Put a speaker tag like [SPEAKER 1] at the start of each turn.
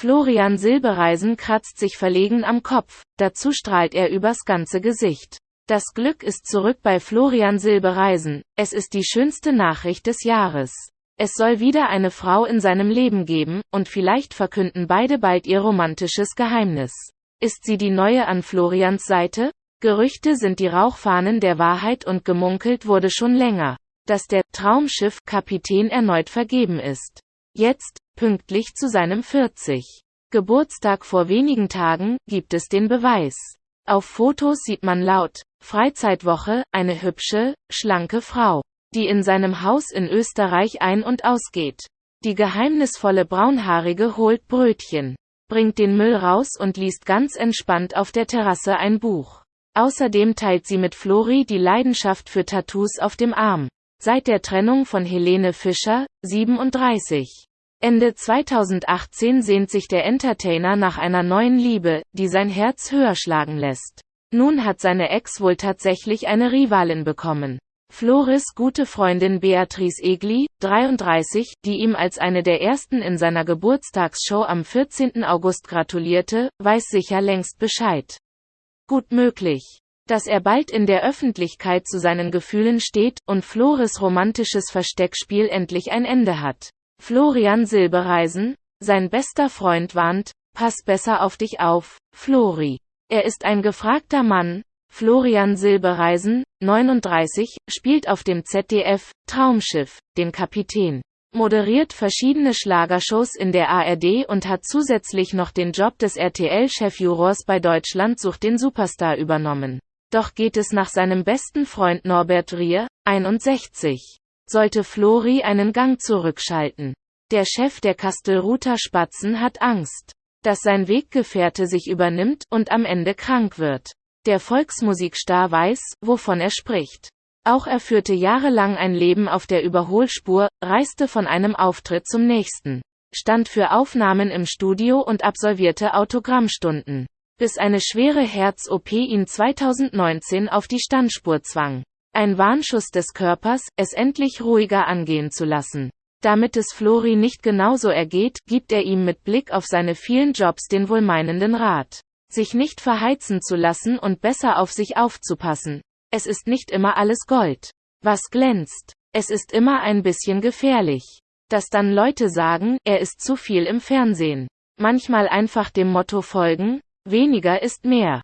[SPEAKER 1] Florian Silbereisen kratzt sich verlegen am Kopf, dazu strahlt er übers ganze Gesicht. Das Glück ist zurück bei Florian Silbereisen, es ist die schönste Nachricht des Jahres. Es soll wieder eine Frau in seinem Leben geben, und vielleicht verkünden beide bald ihr romantisches Geheimnis. Ist sie die neue an Florians Seite? Gerüchte sind die Rauchfahnen der Wahrheit und gemunkelt wurde schon länger, dass der Traumschiff-Kapitän erneut vergeben ist. Jetzt, pünktlich zu seinem 40. Geburtstag vor wenigen Tagen, gibt es den Beweis. Auf Fotos sieht man laut Freizeitwoche eine hübsche, schlanke Frau die in seinem Haus in Österreich ein- und ausgeht. Die geheimnisvolle Braunhaarige holt Brötchen, bringt den Müll raus und liest ganz entspannt auf der Terrasse ein Buch. Außerdem teilt sie mit Flori die Leidenschaft für Tattoos auf dem Arm. Seit der Trennung von Helene Fischer, 37. Ende 2018 sehnt sich der Entertainer nach einer neuen Liebe, die sein Herz höher schlagen lässt. Nun hat seine Ex wohl tatsächlich eine Rivalin bekommen. Floris gute Freundin Beatrice Egli, 33, die ihm als eine der ersten in seiner Geburtstagsshow am 14. August gratulierte, weiß sicher längst Bescheid. Gut möglich, dass er bald in der Öffentlichkeit zu seinen Gefühlen steht und Floris romantisches Versteckspiel endlich ein Ende hat. Florian Silbereisen, sein bester Freund warnt, pass besser auf dich auf, Flori. Er ist ein gefragter Mann, Florian Silbereisen, 39, spielt auf dem ZDF Traumschiff den Kapitän, moderiert verschiedene Schlagershows in der ARD und hat zusätzlich noch den Job des RTL-Chefjurors bei Deutschland sucht den Superstar übernommen. Doch geht es nach seinem besten Freund Norbert Rier, 61. Sollte Flori einen Gang zurückschalten. Der Chef der Kastelruther Spatzen hat Angst, dass sein Weggefährte sich übernimmt und am Ende krank wird. Der Volksmusikstar weiß, wovon er spricht. Auch er führte jahrelang ein Leben auf der Überholspur, reiste von einem Auftritt zum nächsten, stand für Aufnahmen im Studio und absolvierte Autogrammstunden, bis eine schwere Herz-OP ihn 2019 auf die Standspur zwang. Ein Warnschuss des Körpers, es endlich ruhiger angehen zu lassen. Damit es Flori nicht genauso ergeht, gibt er ihm mit Blick auf seine vielen Jobs den wohlmeinenden Rat sich nicht verheizen zu lassen und besser auf sich aufzupassen. Es ist nicht immer alles Gold, was glänzt. Es ist immer ein bisschen gefährlich. Dass dann Leute sagen, er ist zu viel im Fernsehen. Manchmal einfach dem Motto folgen, weniger ist mehr.